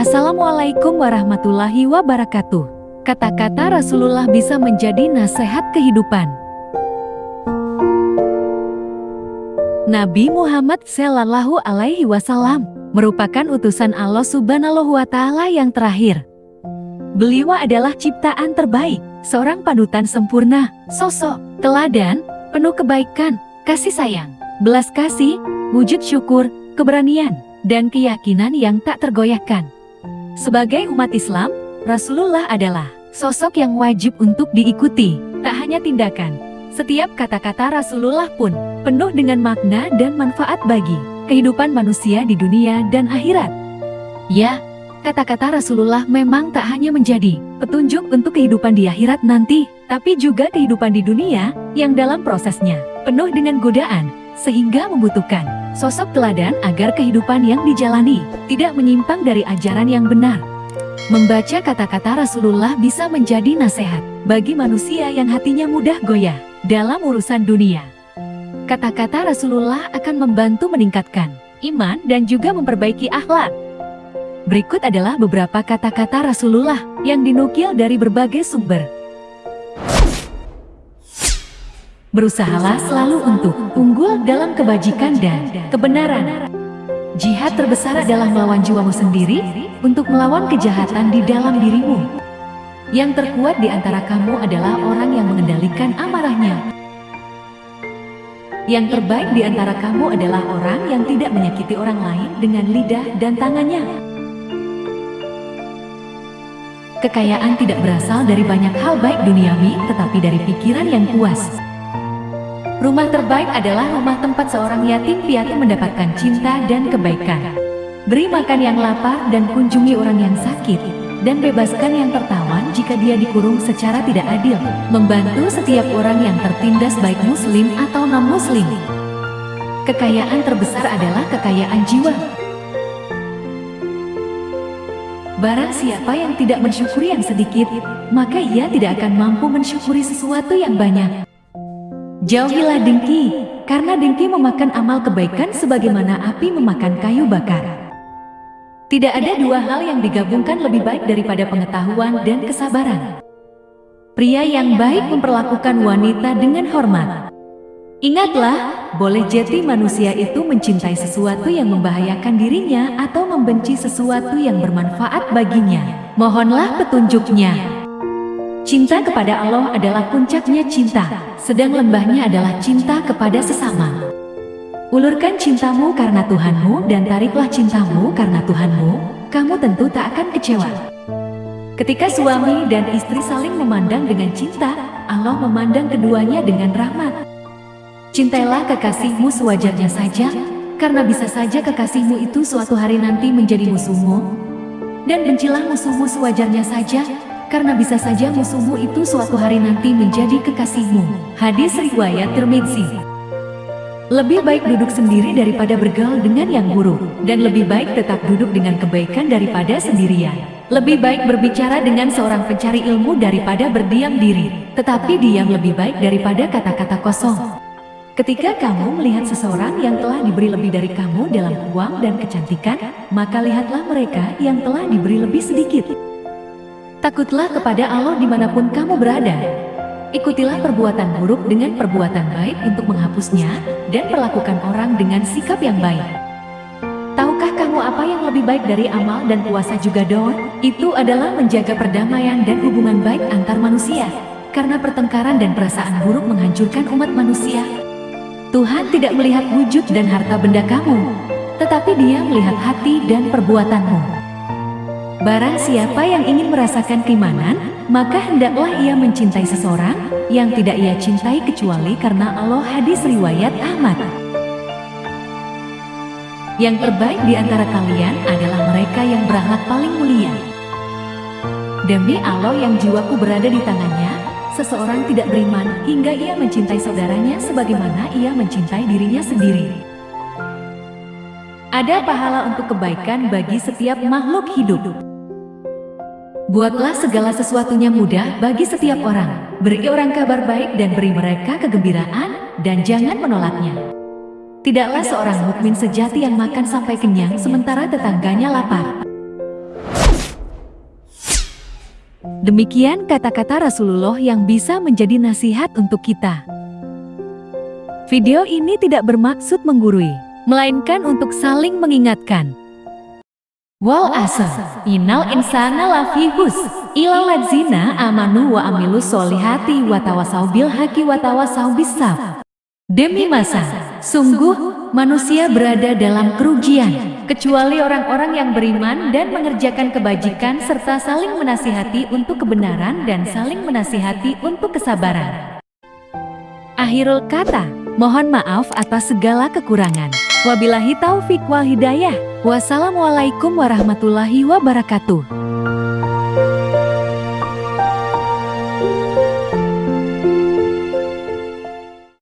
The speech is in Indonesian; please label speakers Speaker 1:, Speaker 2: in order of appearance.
Speaker 1: Assalamualaikum warahmatullahi wabarakatuh. Kata-kata Rasulullah bisa menjadi nasihat kehidupan. Nabi Muhammad Sallallahu Alaihi Wasallam merupakan utusan Allah Subhanahu wa Ta'ala yang terakhir. Beliau adalah ciptaan terbaik, seorang panutan sempurna, sosok, teladan, penuh kebaikan, kasih sayang, belas kasih, wujud syukur, keberanian, dan keyakinan yang tak tergoyahkan. Sebagai umat Islam, Rasulullah adalah sosok yang wajib untuk diikuti, tak hanya tindakan. Setiap kata-kata Rasulullah pun penuh dengan makna dan manfaat bagi kehidupan manusia di dunia dan akhirat. Ya, kata-kata Rasulullah memang tak hanya menjadi petunjuk untuk kehidupan di akhirat nanti, tapi juga kehidupan di dunia yang dalam prosesnya penuh dengan godaan, sehingga membutuhkan sosok teladan agar kehidupan yang dijalani tidak menyimpang dari ajaran yang benar. Membaca kata-kata Rasulullah bisa menjadi nasihat bagi manusia yang hatinya mudah goyah dalam urusan dunia. Kata-kata Rasulullah akan membantu meningkatkan iman dan juga memperbaiki akhlak. Berikut adalah beberapa kata-kata Rasulullah yang dinukil dari berbagai sumber. Berusahalah selalu untuk unggul dalam kebajikan dan kebenaran. Jihad terbesar adalah melawan jiwamu sendiri untuk melawan kejahatan di dalam dirimu. Yang terkuat di antara kamu adalah orang yang mengendalikan amarahnya. Yang terbaik di antara kamu adalah orang yang tidak menyakiti orang lain dengan lidah dan tangannya. Kekayaan tidak berasal dari banyak hal baik duniawi, tetapi dari pikiran yang puas. Rumah terbaik adalah rumah tempat seorang yatim piatu mendapatkan cinta dan kebaikan. Beri makan yang lapar dan kunjungi orang yang sakit dan bebaskan yang tertawan jika dia dikurung secara tidak adil, membantu setiap orang yang tertindas baik muslim atau non-muslim. Kekayaan terbesar adalah kekayaan jiwa. Barang siapa yang tidak mensyukuri yang sedikit, maka ia tidak akan mampu mensyukuri sesuatu yang banyak. Jauhilah dengki, karena dengki memakan amal kebaikan sebagaimana api memakan kayu bakar. Tidak ada dua hal yang digabungkan lebih baik daripada pengetahuan dan kesabaran. Pria yang baik memperlakukan wanita dengan hormat. Ingatlah, boleh jadi manusia itu mencintai sesuatu yang membahayakan dirinya atau membenci sesuatu yang bermanfaat baginya. Mohonlah petunjuknya. Cinta kepada Allah adalah puncaknya cinta, sedang lembahnya adalah cinta kepada sesama. Ulurkan cintamu karena Tuhanmu dan tariklah cintamu karena Tuhanmu, kamu tentu tak akan kecewa. Ketika suami dan istri saling memandang dengan cinta, Allah memandang keduanya dengan rahmat. Cintailah kekasihmu sewajarnya saja, karena bisa saja kekasihmu itu suatu hari nanti menjadi musuhmu. Dan bencilah musuhmu sewajarnya saja, karena bisa saja musuhmu itu suatu hari nanti menjadi kekasihmu. Hadis Riwayat Tirmidzi lebih baik duduk sendiri daripada bergaul dengan yang buruk, dan lebih baik tetap duduk dengan kebaikan daripada sendirian. Lebih baik berbicara dengan seorang pencari ilmu daripada berdiam diri, tetapi diam lebih baik daripada kata-kata kosong. Ketika kamu melihat seseorang yang telah diberi lebih dari kamu dalam uang dan kecantikan, maka lihatlah mereka yang telah diberi lebih sedikit. Takutlah kepada Allah di mana pun kamu berada, Ikutilah perbuatan buruk dengan perbuatan baik untuk menghapusnya, dan perlakukan orang dengan sikap yang baik. Tahukah kamu apa yang lebih baik dari amal dan puasa juga doa? Itu adalah menjaga perdamaian dan hubungan baik antar manusia. Karena pertengkaran dan perasaan buruk menghancurkan umat manusia. Tuhan tidak melihat wujud dan harta benda kamu, tetapi dia melihat hati dan perbuatanmu. Barang siapa yang ingin merasakan keimanan, maka hendaklah ia mencintai seseorang yang tidak ia cintai kecuali karena Allah hadis riwayat Ahmad. Yang terbaik di antara kalian adalah mereka yang berakhlak paling mulia. Demi Allah yang jiwaku berada di tangannya, seseorang tidak beriman hingga ia mencintai saudaranya sebagaimana ia mencintai dirinya sendiri. Ada pahala untuk kebaikan bagi setiap makhluk hidup. Buatlah segala sesuatunya mudah bagi setiap orang. Beri orang kabar baik dan beri mereka kegembiraan dan jangan menolaknya. Tidaklah seorang mukmin sejati yang makan sampai kenyang sementara tetangganya lapar. Demikian kata-kata Rasulullah yang bisa menjadi nasihat untuk kita. Video ini tidak bermaksud menggurui, melainkan untuk saling mengingatkan. Wal asr, innal insana lafi hus, ilal ladzina amanu wa amilus solihati wa tawasau bil haqi wa tawasau bisaf. Demi masa, sungguh manusia berada dalam kerugian, kecuali orang-orang yang beriman dan mengerjakan kebajikan serta saling menasihati untuk kebenaran dan saling menasihati untuk kesabaran. Akhirul kata, mohon maaf atas segala kekurangan. Wabillahi taufik wal hidayah. Wassalamualaikum warahmatullahi wabarakatuh.